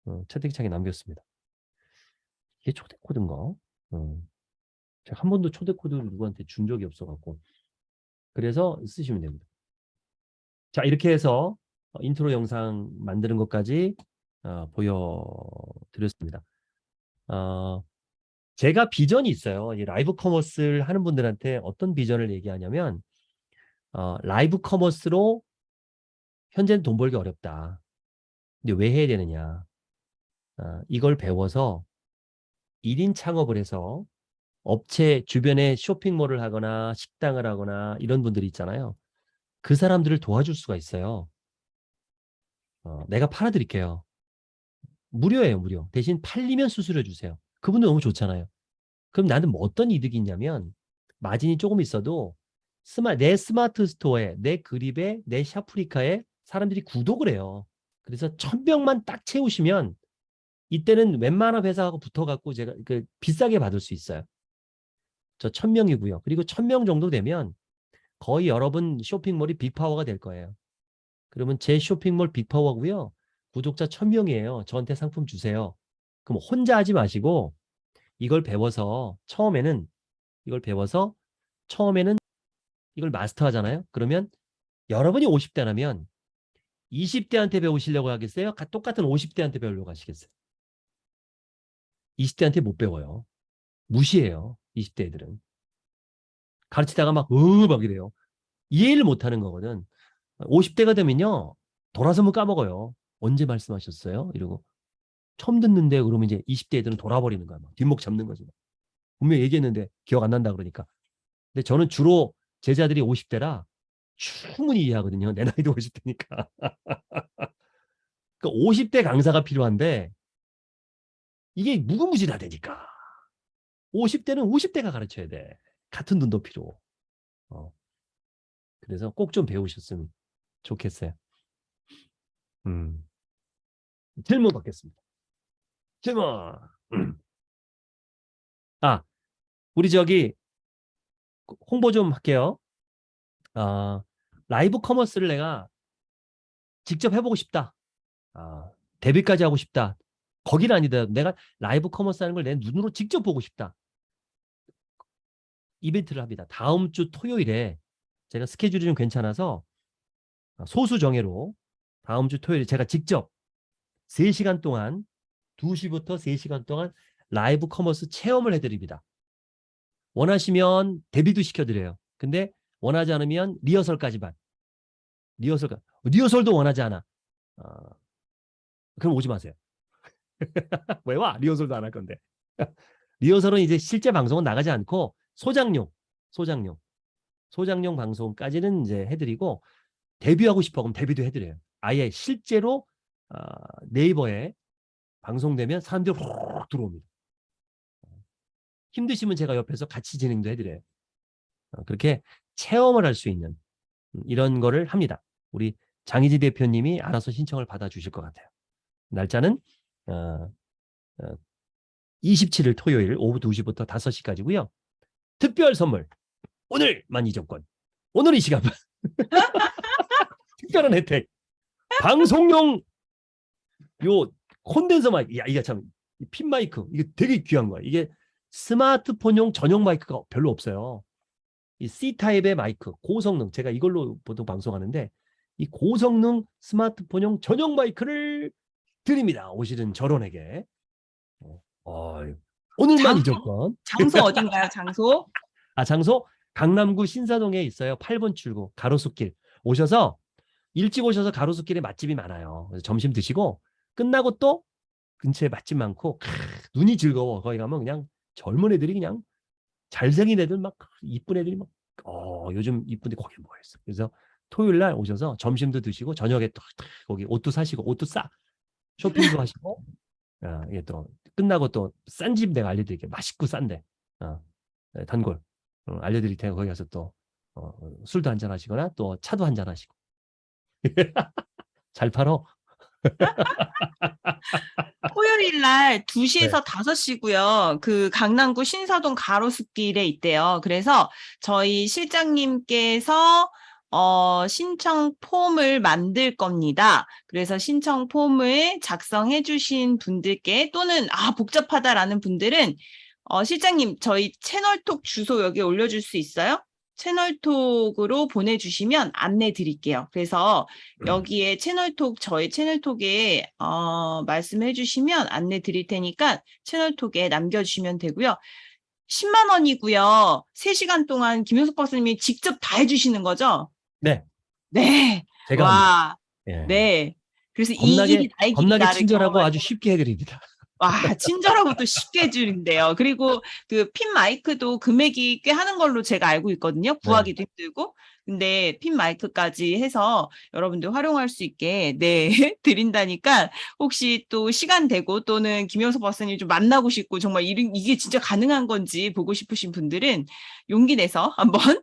어, 채팅창에 남겼습니다. 이게 초대 코드인가? 어. 제가 한 번도 초대 코드를 누구한테 준 적이 없어갖고 그래서 쓰시면 됩니다. 자 이렇게 해서 어, 인트로 영상 만드는 것까지 어, 보여드렸습니다. 어, 제가 비전이 있어요. 이 라이브 커머스를 하는 분들한테 어떤 비전을 얘기하냐면 어, 라이브 커머스로 현재는 돈 벌기 어렵다. 근데 왜 해야 되느냐? 어, 이걸 배워서 1인 창업을 해서 업체 주변에 쇼핑몰을 하거나 식당을 하거나 이런 분들이 있잖아요. 그 사람들을 도와줄 수가 있어요. 어, 내가 팔아드릴게요. 무료예요, 무료. 대신 팔리면 수수료 주세요. 그분도 너무 좋잖아요. 그럼 나는 뭐 어떤 이득이 있냐면 마진이 조금 있어도 스마, 내 스마트 스토어에, 내 그립에, 내 샤프리카에 사람들이 구독을 해요. 그래서 천 명만 딱 채우시면 이때는 웬만한 회사하고 붙어갖고 제가 그 비싸게 받을 수 있어요. 저 천 명이고요. 그리고 천 명 정도 되면 거의 여러분 쇼핑몰이 빅파워가 될 거예요. 그러면 제 쇼핑몰 빅파워고요. 구독자 천 명이에요. 저한테 상품 주세요. 그럼 혼자 하지 마시고 이걸 배워서 처음에는 이걸 배워서 처음에는 이걸 마스터 하잖아요. 그러면 여러분이 50대라면 20대한테 배우시려고 하겠어요? 가- 똑같은 50대한테 배우려고 하시겠어요? 20대한테 못 배워요. 무시해요. 20대 애들은. 가르치다가 막, 으, 막 이래요. 이해를 못 하는 거거든. 50대가 되면요. 돌아서면 까먹어요. 언제 말씀하셨어요? 이러고. 처음 듣는데 그러면 이제 20대 애들은 돌아버리는 거야. 막 뒷목 잡는 거지. 분명히 얘기했는데 기억 안 난다 그러니까. 근데 저는 주로 제자들이 50대라 충분히 이해하거든요. 내 나이도 50대니까. 그 50대 강사가 필요한데 이게 무궁무진하다니까. 50대는 50대가 가르쳐야 돼. 같은 눈도 필요. 어. 그래서 꼭 좀 배우셨으면 좋겠어요. 음. 질문 받겠습니다. 질문. 음. 아, 우리 저기 홍보 좀 할게요. 아, 라이브 커머스를 내가 직접 해보고 싶다. 아, 데뷔까지 하고 싶다. 거기는 아니다. 내가 라이브 커머스 하는 걸 내 눈으로 직접 보고 싶다. 이벤트를 합니다. 다음 주 토요일에 제가 스케줄이 좀 괜찮아서 소수 정예로 다음 주 토요일에 제가 직접 3시간 동안 2시부터 3시간 동안 라이브 커머스 체험을 해드립니다. 원하시면 데뷔도 시켜드려요. 근데 원하지 않으면 리허설까지만. 리허설, 리허설도 원하지 않아. 어, 그럼 오지 마세요. *laughs* 왜 와? 리허설도 안 할 건데. *laughs* 리허설은 이제 실제 방송은 나가지 않고 소장용, 소장용, 소장용 방송까지는 이제 해드리고 데뷔하고 싶어 그럼 데뷔도 해드려요. 아예 실제로 어, 네이버에 방송되면 사람들이 훅 들어옵니다. 힘드시면 제가 옆에서 같이 진행도 해드려요. 어, 그렇게 체험을 할 수 있는 음, 이런 거를 합니다. 우리 장희지 대표님이 알아서 신청을 받아주실 것 같아요. 날짜는 어, 어, 27일 토요일 오후 2시부터 5시까지고요. 특별 선물 오늘만 이정권 오늘 이 시간만 *laughs* 특별한 혜택. 방송용 요 콘덴서 마이크 야 이게 참핀 마이크 이게 되게 귀한 거야. 이게 스마트폰용 전용 마이크가 별로 없어요. 이 C 타입의 마이크 고성능. 제가 이걸로 보통 방송하는데 이 고성능 스마트폰용 전용 마이크를 드립니다 오시는 저론에게 어, 오늘만? 이정권 장소 어딘가요? 장소? 아 장소 강남구 신사동에 있어요. 8번 출구 가로수길 오셔서 일찍 오셔서 가로수길에 맛집이 많아요. 그래서 점심 드시고 끝나고 또 근처에 맛집 많고 크, 눈이 즐거워. 거기 가면 그냥 젊은 애들이 그냥 잘생긴 애들 막 이쁜 애들이 막 어, 요즘 이쁜데 거기 뭐 있어. 그래서 토요일 날 오셔서 점심도 드시고 저녁에 또 거기 옷도 사시고 옷도 싸 쇼핑도 하시고 아, 이게 또 끝나고 또 싼 집 내가 알려드릴게요. 맛있고 싼데 어, 네, 단골 어, 알려드릴 테니까 거기 가서 또 어, 술도 한잔 하시거나 또 차도 한잔 하시고 *laughs* 잘 팔어 *laughs* 토요일 날 2시에서 5시고요. 그 강남구 신사동 가로수길에 있대요. 그래서 저희 실장님께서 어, 신청 폼을 만들 겁니다. 그래서 신청 폼을 작성해 주신 분들께 또는 아, 복잡하다라는 분들은 어, 실장님, 저희 채널톡 주소 여기 올려줄 수 있어요? 채널톡으로 보내주시면 안내 드릴게요. 그래서 여기에 채널톡, 저희 채널톡에 어, 말씀해 주시면 안내 드릴 테니까 채널톡에 남겨주시면 되고요. 10만 원이고요. 3시간 동안 김효석 박사님이 직접 다 해주시는 거죠? 네. 네. 제가 와. 예. 네. 그래서 이 겁나게 길이 나의 길이 겁나게 친절하고 경험할 아주 쉽게 해드립니다. *laughs* 와, 친절하고 또 쉽게 해주는데요. 그리고 그 핀 마이크도 금액이 꽤 하는 걸로 제가 알고 있거든요. 구하기도 힘들고. 근데 핀 마이크까지 해서 여러분들 활용할 수 있게 네 *laughs* 드린다니까 혹시 또 시간 되고 또는 김영석 박사님 좀 만나고 싶고 정말 이런 이게 진짜 가능한 건지 보고 싶으신 분들은 용기 내서 한번